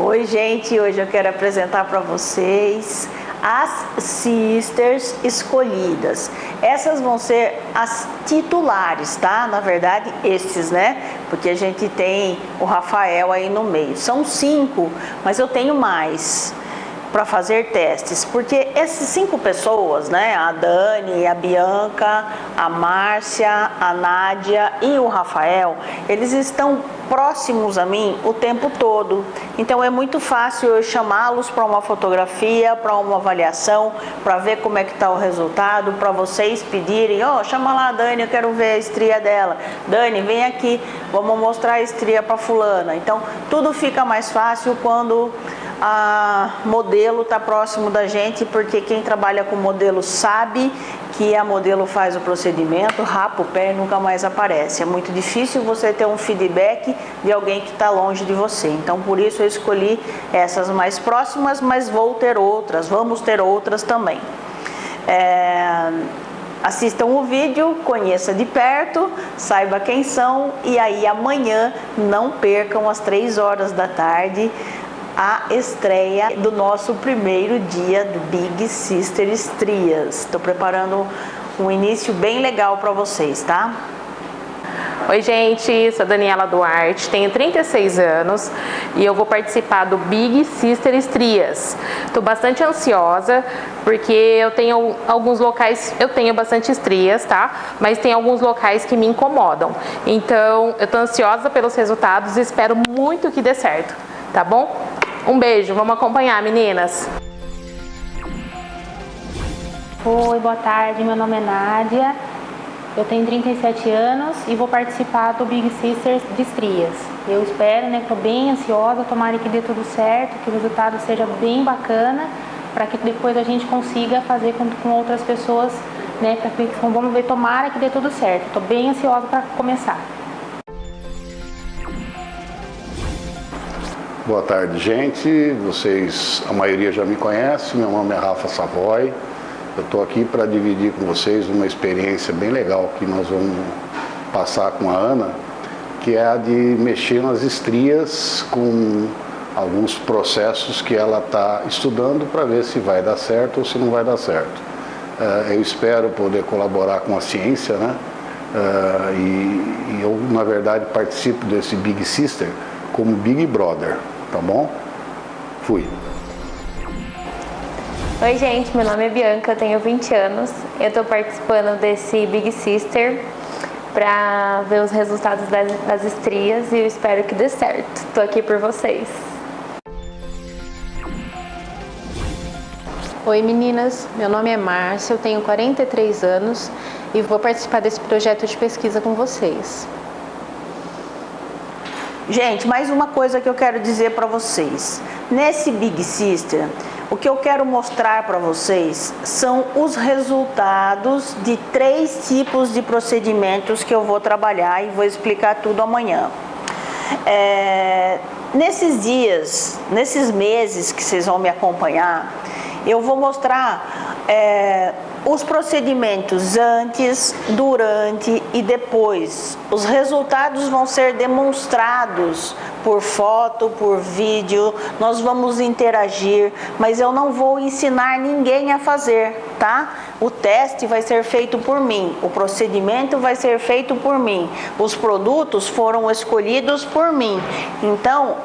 Oi, gente, hoje eu quero apresentar para vocês as sisters escolhidas. Essas vão ser as titulares, tá? Na verdade, esses, né? Porque a gente tem o Rafael aí no meio. São cinco, mas eu tenho mais para fazer testes, porque essas cinco pessoas, né, a Dani, a Bianca, a Márcia, a Nádia e o Rafael, eles estão próximos a mim o tempo todo. Então é muito fácil eu chamá-los para uma fotografia, para uma avaliação, para ver como é que está o resultado, para vocês pedirem, ó, oh, chama lá a Dani, eu quero ver a estria dela. Dani, vem aqui, vamos mostrar a estria para fulana. Então tudo fica mais fácil quando a modelo está próximo da gente, porque quem trabalha com modelo sabe que a modelo faz o procedimento, rapa o pé e nunca mais aparece. É muito difícil você ter um feedback de alguém que está longe de você. Então, por isso eu escolhi essas mais próximas, mas vou ter outras, vamos ter outras também. É... Assistam o vídeo, conheça de perto, saiba quem são e aí amanhã não percam às 3 horas da tarde a estreia do nosso primeiro dia do Big Sister Estrias. Estou preparando um início bem legal para vocês, tá? Oi gente, sou Daniela Duarte, tenho 36 anos e eu vou participar do Big Sister Estrias. Estou bastante ansiosa porque eu tenho alguns locais, eu tenho bastante estrias, tá? Mas tem alguns locais que me incomodam. Então eu estou ansiosa pelos resultados e espero muito que dê certo, tá bom? Um beijo, vamos acompanhar, meninas. Oi, boa tarde, meu nome é Nádia, eu tenho 37 anos e vou participar do Big Sisters de estrias. Eu espero, né, estou bem ansiosa, tomara que dê tudo certo, que o resultado seja bem bacana, para que depois a gente consiga fazer com, com outras pessoas, né, pra vamos ver, tomara que dê tudo certo. Estou bem ansiosa para começar. Boa tarde, gente. Vocês, a maioria já me conhece. Meu nome é Rafa Savoy. Eu estou aqui para dividir com vocês uma experiência bem legal que nós vamos passar com a Ana, que é a de mexer nas estrias com alguns processos que ela está estudando para ver se vai dar certo ou se não vai dar certo. Uh, eu espero poder colaborar com a ciência, né? Uh, e, e eu, na verdade, participo desse Big Sister como Big Brother tá bom? Fui. Oi gente, meu nome é Bianca, eu tenho 20 anos. Eu estou participando desse Big Sister para ver os resultados das, das estrias e eu espero que dê certo. Estou aqui por vocês. Oi meninas, meu nome é Márcia, eu tenho 43 anos e vou participar desse projeto de pesquisa com vocês. Gente, mais uma coisa que eu quero dizer para vocês. Nesse Big Sister, o que eu quero mostrar para vocês são os resultados de três tipos de procedimentos que eu vou trabalhar e vou explicar tudo amanhã. É, nesses dias, nesses meses que vocês vão me acompanhar, eu vou mostrar é, os procedimentos antes, durante e depois. Os resultados vão ser demonstrados por foto, por vídeo, nós vamos interagir, mas eu não vou ensinar ninguém a fazer, tá? O teste vai ser feito por mim, o procedimento vai ser feito por mim, os produtos foram escolhidos por mim. Então,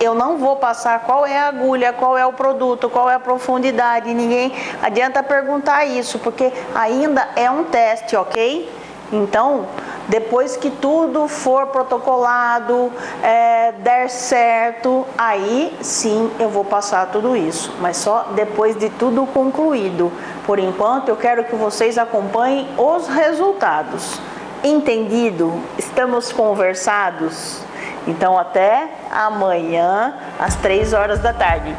eu não vou passar qual é a agulha, qual é o produto, qual é a profundidade, ninguém adianta perguntar isso, porque ainda é um teste, ok? Então, depois que tudo for protocolado, é, der certo, aí sim eu vou passar tudo isso, mas só depois de tudo concluído. Por enquanto, eu quero que vocês acompanhem os resultados. Entendido? Estamos conversados? Então até amanhã às 3 horas da tarde.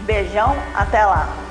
Beijão, até lá!